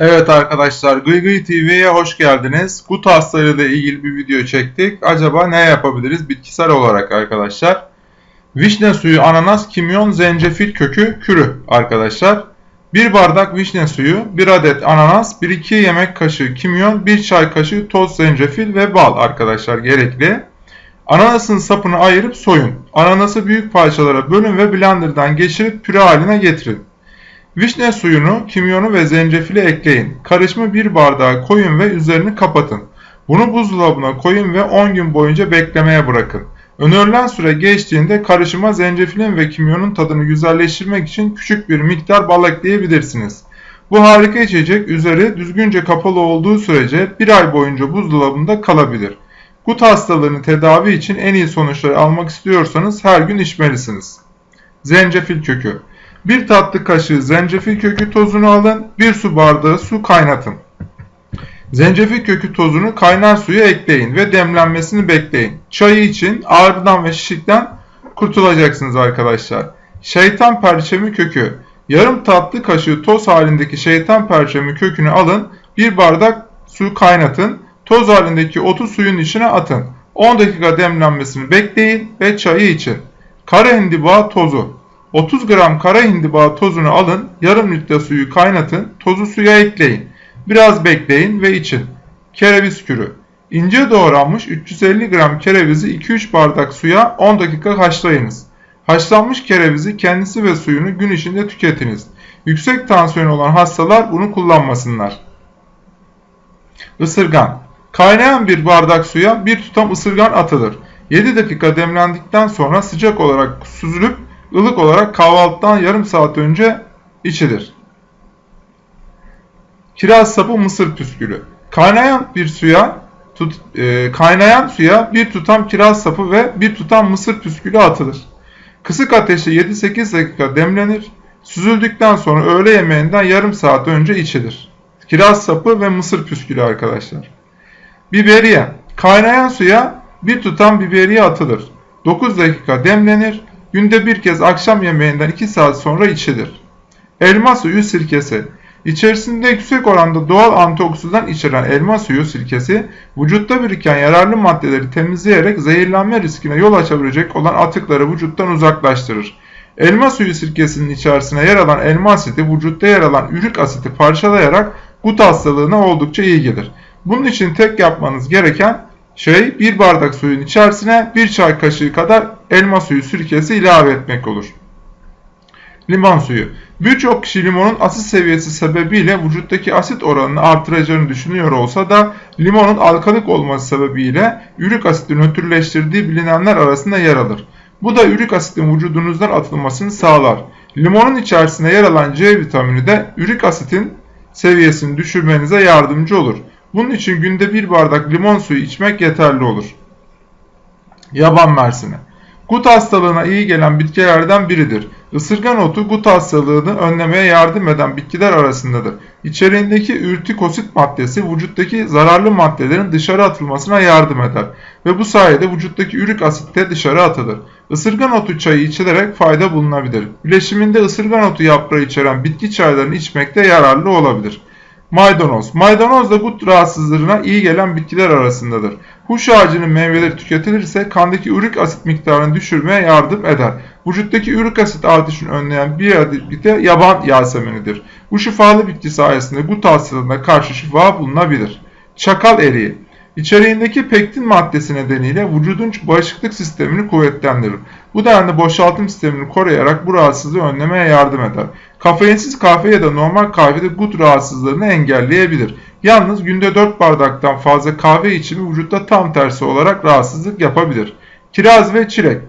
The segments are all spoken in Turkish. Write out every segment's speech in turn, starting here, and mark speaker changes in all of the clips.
Speaker 1: Evet arkadaşlar Gıygıy TV'ye hoş geldiniz. Gut hastalığıyla ilgili bir video çektik. Acaba ne yapabiliriz bitkisel olarak arkadaşlar? Vişne suyu, ananas, kimyon, zencefil kökü, kürü arkadaşlar. 1 bardak vişne suyu, 1 adet ananas, 1-2 yemek kaşığı kimyon, 1 çay kaşığı toz zencefil ve bal arkadaşlar gerekli. Ananasın sapını ayırıp soyun. Ananası büyük parçalara bölün ve blenderdan geçirip püre haline getirin. Vişne suyunu, kimyonu ve zencefili ekleyin. Karışımı bir bardağa koyun ve üzerini kapatın. Bunu buzdolabına koyun ve 10 gün boyunca beklemeye bırakın. Önerilen süre geçtiğinde karışıma zencefilin ve kimyonun tadını güzelleştirmek için küçük bir miktar bal ekleyebilirsiniz. Bu harika içecek üzeri düzgünce kapalı olduğu sürece bir ay boyunca buzdolabında kalabilir. Gut hastalığını tedavi için en iyi sonuçları almak istiyorsanız her gün içmelisiniz. Zencefil kökü 1 tatlı kaşığı zencefil kökü tozunu alın, 1 su bardağı su kaynatın. Zencefil kökü tozunu kaynar suya ekleyin ve demlenmesini bekleyin. Çayı için ağrıdan ve şişlikten kurtulacaksınız arkadaşlar. Şeytan perçemi kökü. Yarım tatlı kaşığı toz halindeki şeytan perçemi kökünü alın, 1 bardak su kaynatın, toz halindeki otu suyun içine atın. 10 dakika demlenmesini bekleyin ve çayı için. Kara hindiba tozu. 30 gram kara hindiba tozunu alın, yarım litre suyu kaynatın, tozu suya ekleyin. Biraz bekleyin ve için. Kereviz kürü. İnce doğranmış 350 gram kerevizi 2-3 bardak suya 10 dakika haşlayınız. Haşlanmış kerevizi kendisi ve suyunu gün içinde tüketiniz. Yüksek tansiyon olan hastalar bunu kullanmasınlar. Isırgan. Kaynayan bir bardak suya bir tutam ısırgan atılır. 7 dakika demlendikten sonra sıcak olarak süzülüp ılık olarak kahvaltıdan yarım saat önce içilir. Kiraz sapı mısır püskülü. Kaynayan bir suya tut, e, kaynayan suya bir tutam kiraz sapı ve bir tutam mısır püskülü atılır. Kısık ateşte 7-8 dakika demlenir. Süzüldükten sonra öğle yemeğinden yarım saat önce içilir. Kiraz sapı ve mısır püskülü arkadaşlar. Biberiye. Kaynayan suya bir tutam biberiye atılır. 9 dakika demlenir. Günde bir kez akşam yemeğinden 2 saat sonra içilir. Elma suyu sirkesi. İçerisinde yüksek oranda doğal antioksidan içeren elma suyu sirkesi, vücutta biriken yararlı maddeleri temizleyerek zehirlenme riskine yol açabilecek olan atıkları vücuttan uzaklaştırır. Elma suyu sirkesinin içerisine yer alan elma asidi vücutta yer alan ürik asiti parçalayarak gut hastalığına oldukça iyi gelir. Bunun için tek yapmanız gereken şey bir bardak suyun içerisine bir çay kaşığı kadar elma suyu sirkesi ilave etmek olur. Limon suyu. Birçok kişi limonun asit seviyesi sebebiyle vücuttaki asit oranını artıracağını düşünüyor olsa da limonun alkalik olması sebebiyle ürik asiti nötrleştirdiği bilinenler arasında yer alır. Bu da ürik asitin vücudunuzdan atılmasını sağlar. Limonun içerisinde yer alan C vitamini de ürik asitin seviyesini düşürmenize yardımcı olur. Bunun için günde bir bardak limon suyu içmek yeterli olur. Yaban mersini. Gut hastalığına iyi gelen bitkilerden biridir. Isırgan otu gut hastalığını önlemeye yardım eden bitkiler arasındadır. İçeriğindeki ürtikosit maddesi vücuttaki zararlı maddelerin dışarı atılmasına yardım eder ve bu sayede vücuttaki ürik asit de dışarı atılır. Isırgan otu çayı içilerek fayda bulunabilir. Bileşiminde ısırgan otu yaprağı içeren bitki çaylarını içmekte yararlı olabilir. Maydanoz. Maydanoz da gut rahatsızlığına iyi gelen bitkiler arasındadır. Huş ağacının meyveleri tüketilirse kandaki ürik asit miktarını düşürmeye yardım eder. Vücuttaki ürik asit artışını önleyen bir bitki yaban yasemenidir. Bu şifalı bitki sayesinde gut hastalığına karşı şifa bulunabilir. Çakal eriği. İçeriğindeki pektin maddesi nedeniyle vücudun bağışıklık sistemini kuvvetlendirir. Bu denli boşaltım sistemini koruyarak bu rahatsızlığı önlemeye yardım eder. Kafeinsiz kahve ya da normal kahvede gut rahatsızlığını engelleyebilir. Yalnız günde 4 bardaktan fazla kahve içimi vücutta tam tersi olarak rahatsızlık yapabilir. Kiraz ve çilek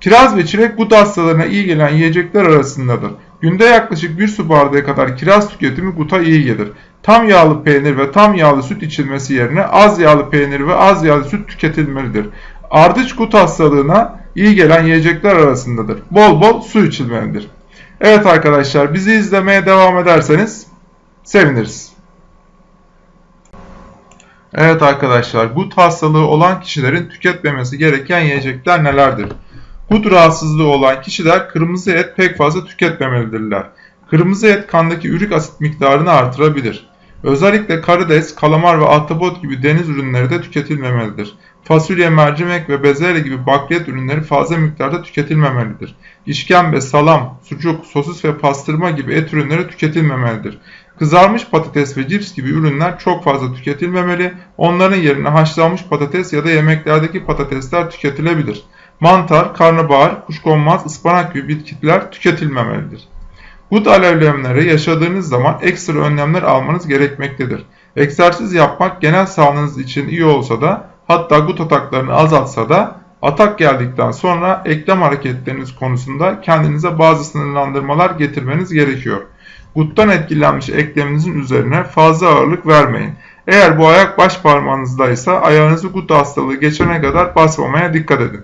Speaker 1: Kiraz ve çilek gut hastalarına iyi gelen yiyecekler arasındadır. Günde yaklaşık 1 su bardağı kadar kiraz tüketimi guta iyi gelir. Tam yağlı peynir ve tam yağlı süt içilmesi yerine az yağlı peynir ve az yağlı süt tüketilmelidir. Ardıç gut hastalığına iyi gelen yiyecekler arasındadır. Bol bol su içilmelidir. Evet arkadaşlar bizi izlemeye devam ederseniz seviniriz. Evet arkadaşlar gut hastalığı olan kişilerin tüketmemesi gereken yiyecekler nelerdir? Gut rahatsızlığı olan kişiler kırmızı et pek fazla tüketmemelidirler. Kırmızı et kandaki ürik asit miktarını artırabilir. Özellikle karides, kalamar ve ahtapot gibi deniz ürünleri de tüketilmemelidir. Fasulye, mercimek ve bezelye gibi bakliyat ürünleri fazla miktarda tüketilmemelidir. İşkembe, salam, sucuk, sosis ve pastırma gibi et ürünleri tüketilmemelidir. Kızarmış patates ve cips gibi ürünler çok fazla tüketilmemeli, onların yerine haşlanmış patates ya da yemeklerdeki patatesler tüketilebilir. Mantar, karnabahar, kuşkonmaz, ıspanak gibi bitkiler tüketilmemelidir. Gut alevlenmeleri yaşadığınız zaman ekstra önlemler almanız gerekmektedir. Egzersiz yapmak genel sağlığınız için iyi olsa da hatta gut ataklarını azaltsa da atak geldikten sonra eklem hareketleriniz konusunda kendinize bazı sınırlandırmalar getirmeniz gerekiyor. Guttan etkilenmiş ekleminizin üzerine fazla ağırlık vermeyin. Eğer bu ayak baş parmağınızdaysa ayağınızı gut hastalığı geçene kadar basmamaya dikkat edin.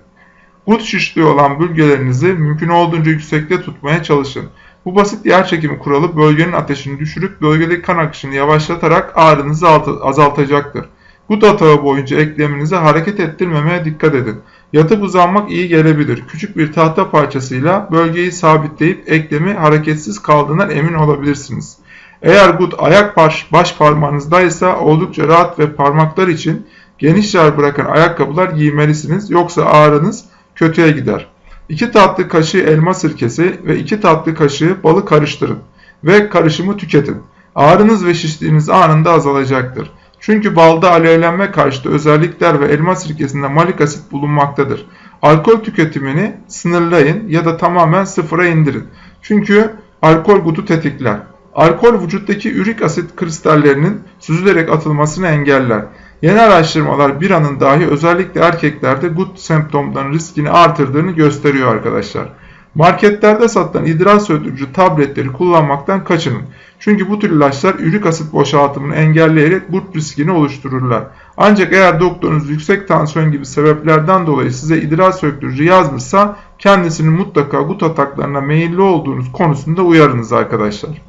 Speaker 1: Gut şişliği olan bölgelerinizi mümkün olduğunca yüksekte tutmaya çalışın. Bu basit yer çekimi kuralı bölgenin ateşini düşürüp bölgedeki kan akışını yavaşlatarak ağrınızı azaltacaktır. Gut atağı boyunca ekleminizi hareket ettirmemeye dikkat edin. Yatıp uzanmak iyi gelebilir. Küçük bir tahta parçasıyla bölgeyi sabitleyip eklemi hareketsiz kaldığından emin olabilirsiniz. Eğer gut ayak baş, baş parmağınızdaysa oldukça rahat ve parmaklar için geniş yer bırakan ayakkabılar giymelisiniz yoksa ağrınız kötüye gider. 2 tatlı kaşığı elma sirkesi ve 2 tatlı kaşığı balı karıştırın ve karışımı tüketin. Ağrınız ve şişliğiniz anında azalacaktır. Çünkü balda alevlenme karşıtı özellikler ve elma sirkesinde malik asit bulunmaktadır. Alkol tüketimini sınırlayın ya da tamamen sıfıra indirin. Çünkü alkol gutu tetikler. Alkol vücuttaki ürik asit kristallerinin süzülerek atılmasını engeller. Yeni araştırmalar bir anın dahi özellikle erkeklerde gut semptomlarının riskini artırdığını gösteriyor arkadaşlar. Marketlerde satılan idrar söndürücü tabletleri kullanmaktan kaçının. Çünkü bu tür ilaçlar ürik asit boşaltımını engelleyerek gut riskini oluştururlar. Ancak eğer doktorunuz yüksek tansiyon gibi sebeplerden dolayı size idrar söktürücü yazmışsa kendisini mutlaka gut ataklarına meyilli olduğunuz konusunda uyarınız arkadaşlar.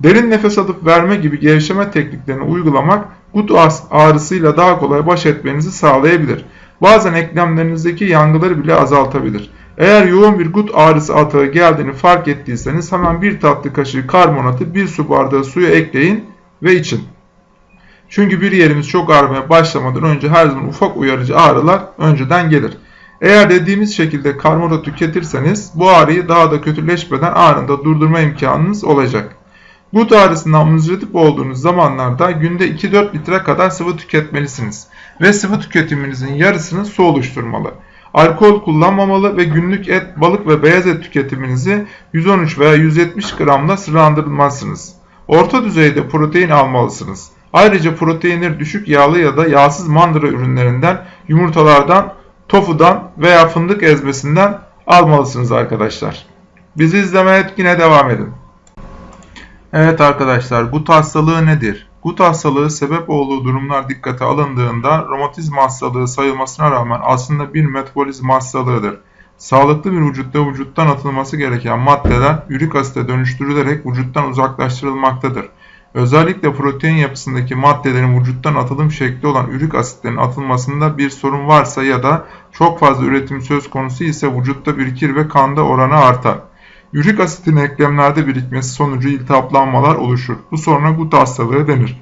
Speaker 1: Derin nefes alıp verme gibi gevşeme tekniklerini uygulamak gut ağrısıyla daha kolay baş etmenizi sağlayabilir. Bazen eklemlerinizdeki yangıları bile azaltabilir. Eğer yoğun bir gut ağrısı atağı geldiğini fark ettiyseniz hemen bir tatlı kaşığı karbonatı bir su bardağı suya ekleyin ve için. Çünkü bir yerimiz çok ağrımaya başlamadan önce her zaman ufak uyarıcı ağrılar önceden gelir. Eğer dediğimiz şekilde karbonat tüketirseniz bu ağrıyı daha da kötüleşmeden anında durdurma imkanınız olacak. Gut ağrısından muzdarip olduğunuz zamanlarda günde 2-4 litre kadar sıvı tüketmelisiniz ve sıvı tüketiminizin yarısını su oluşturmalı. Alkol kullanmamalı ve günlük et, balık ve beyaz et tüketiminizi 113 veya 170 gramla sınırlandırmalısınız. Orta düzeyde protein almalısınız. Ayrıca proteinleri düşük yağlı ya da yağsız mandıra ürünlerinden, yumurtalardan, tofudan veya fındık ezmesinden almalısınız arkadaşlar. Bizi izlemeye yine devam edin. Evet arkadaşlar gut hastalığı nedir? Gut hastalığı sebep olduğu durumlar dikkate alındığında romatizma hastalığı sayılmasına rağmen aslında bir metabolizm hastalığıdır. Sağlıklı bir vücutta vücuttan atılması gereken maddeler ürik asite dönüştürülerek vücuttan uzaklaştırılmaktadır. Özellikle protein yapısındaki maddelerin vücuttan atılım şekli olan ürik asitlerin atılmasında bir sorun varsa ya da çok fazla üretim söz konusu ise vücutta birikir ve kanda oranı artar. Ürik asitin eklemlerde birikmesi sonucu iltihaplanmalar oluşur. Bu soruna gut hastalığı denir.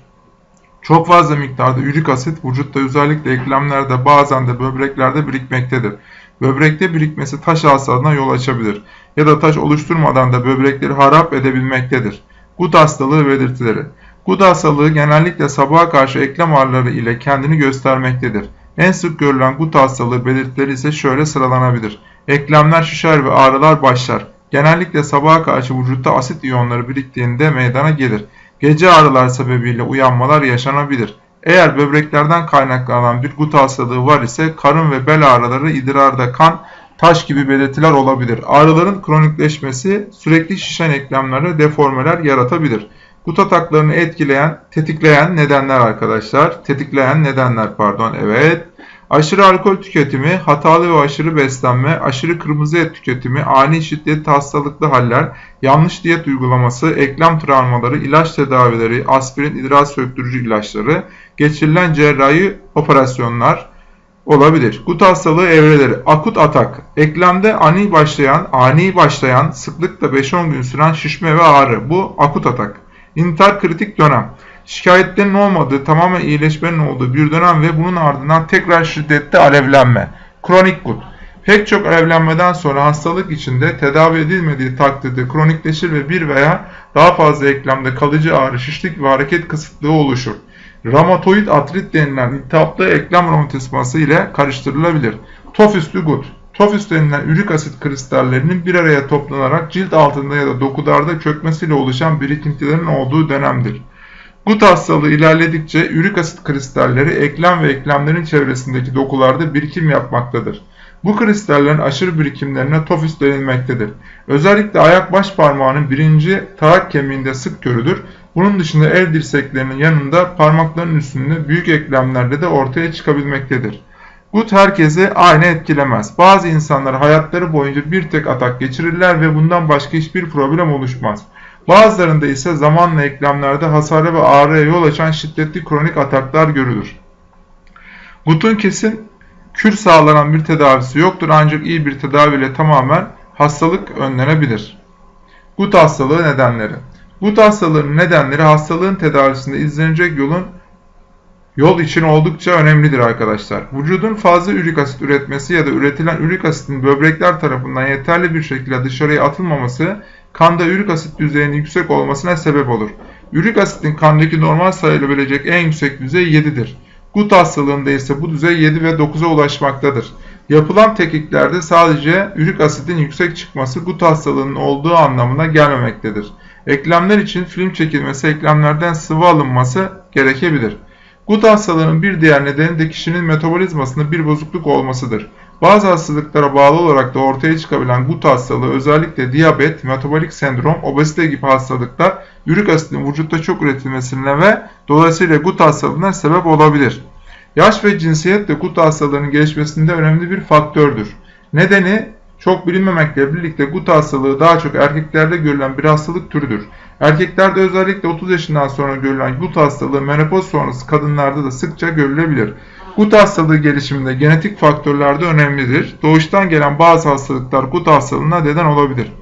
Speaker 1: Çok fazla miktarda ürik asit vücutta özellikle eklemlerde bazen de böbreklerde birikmektedir. Böbrekte birikmesi taş hastalığına yol açabilir ya da taş oluşturmadan da böbrekleri harap edebilmektedir. Gut hastalığı belirtileri Gut hastalığı genellikle sabaha karşı eklem ağrıları ile kendini göstermektedir. En sık görülen gut hastalığı belirtileri ise şöyle sıralanabilir. Eklemler şişer ve ağrılar başlar. Genellikle sabaha karşı vücutta asit iyonları biriktiğinde meydana gelir. Gece ağrılar sebebiyle uyanmalar yaşanabilir. Eğer böbreklerden kaynaklanan bir gut hastalığı var ise karın ve bel ağrıları, idrarda kan, taş gibi belirtiler olabilir. Ağrıların kronikleşmesi sürekli şişen eklemlerde deformeler yaratabilir. Gut ataklarını etkileyen, tetikleyen nedenler arkadaşlar. Tetikleyen nedenler pardon evet. Aşırı alkol tüketimi, hatalı ve aşırı beslenme, aşırı kırmızı et tüketimi, ani şiddetli hastalıklı haller, yanlış diyet uygulaması, eklem travmaları, ilaç tedavileri, aspirin, idrar söktürücü ilaçları, geçirilen cerrahi operasyonlar, olabilir. Gut hastalığı evreleri. Akut atak. Eklemde ani başlayan, ani başlayan, sıklıkla 5-10 gün süren şişme ve ağrı. Bu akut atak. İntihar kritik dönem. Şikayetlerin olmadığı, tamamen iyileşmenin olduğu bir dönem ve bunun ardından tekrar şiddetli alevlenme. Kronik gut. Pek çok alevlenmeden sonra hastalık içinde tedavi edilmediği takdirde kronikleşir ve bir veya daha fazla eklemde kalıcı ağrı, şişlik ve hareket kısıtlığı oluşur. Ramatoid artrit denilen iltihaplı eklem romatizması ile karıştırılabilir. Tofüslü gut. Tofüs denilen ürik asit kristallerinin bir araya toplanarak cilt altında ya da dokularda çökmesiyle oluşan birikintilerin olduğu dönemdir. Gut hastalığı ilerledikçe ürik asit kristalleri eklem ve eklemlerin çevresindeki dokularda birikim yapmaktadır. Bu kristallerin aşırı birikimlerine tofüs denilmektedir. Özellikle ayak baş parmağının birinci tarak kemiğinde sık görülür. Bunun dışında el dirseklerinin yanında parmakların üstünde büyük eklemlerde de ortaya çıkabilmektedir. Gut herkesi aynı etkilemez. Bazı insanlar hayatları boyunca bir tek atak geçirirler ve bundan başka hiçbir problem oluşmaz. Bazılarında ise zamanla eklemlerde hasara ve ağrıya yol açan şiddetli kronik ataklar görülür. Gut'un kesin kür sağlanan bir tedavisi yoktur ancak iyi bir tedaviyle tamamen hastalık önlenebilir. Gut hastalığı nedenleri Gut hastalığının nedenleri hastalığın tedavisinde izlenecek yolun yol için oldukça önemlidir arkadaşlar. Vücudun fazla ürik asit üretmesi ya da üretilen ürik asitin böbrekler tarafından yeterli bir şekilde dışarıya atılmaması kanda ürik asit düzeyinin yüksek olmasına sebep olur. Ürik asitin kandaki normal sayılabilecek en yüksek düzey 7'dir. Gut hastalığında ise bu düzey 7 ve 9'a ulaşmaktadır. Yapılan tetkiklerde sadece ürik asitin yüksek çıkması gut hastalığının olduğu anlamına gelmemektedir. Eklemler için film çekilmesi, eklemlerden sıvı alınması gerekebilir. Gut hastalığının bir diğer nedeni de kişinin metabolizmasında bir bozukluk olmasıdır. Bazı hastalıklara bağlı olarak da ortaya çıkabilen gut hastalığı özellikle diyabet, metabolik sendrom, obezite gibi hastalıklar ürik asitin vücutta çok üretilmesine ve dolayısıyla gut hastalığına sebep olabilir. Yaş ve cinsiyet de gut hastalığının gelişmesinde önemli bir faktördür. Nedeni çok bilinmemekle birlikte gut hastalığı daha çok erkeklerde görülen bir hastalık türüdür. Erkeklerde özellikle 30 yaşından sonra görülen gut hastalığı menopoz sonrası kadınlarda da sıkça görülebilir. Gut hastalığı gelişiminde genetik faktörler de önemlidir. Doğuştan gelen bazı hastalıklar gut hastalığına neden olabilir.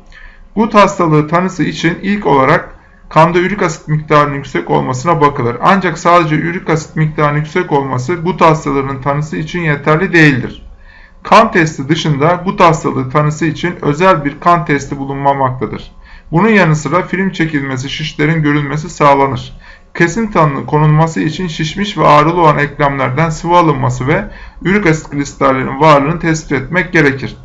Speaker 1: Gut hastalığı tanısı için ilk olarak kanda ürik asit miktarının yüksek olmasına bakılır. Ancak sadece ürik asit miktarının yüksek olması gut hastalığının tanısı için yeterli değildir. Kan testi dışında gut hastalığı tanısı için özel bir kan testi bulunmamaktadır. Bunun yanı sıra film çekilmesi, şişlerin görülmesi sağlanır. Kesin tanının konulması için şişmiş ve ağrılı olan eklemlerden sıvı alınması ve ürik asit kristallerinin varlığını tespit etmek gerekir.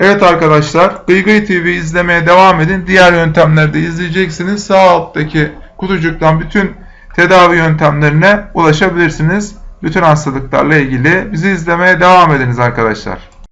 Speaker 1: Evet arkadaşlar, Gıygıy TV izlemeye devam edin. Diğer yöntemleri de izleyeceksiniz. Sağ alttaki kutucuktan bütün tedavi yöntemlerine ulaşabilirsiniz. Bütün hastalıklarla ilgili bizi izlemeye devam ediniz arkadaşlar.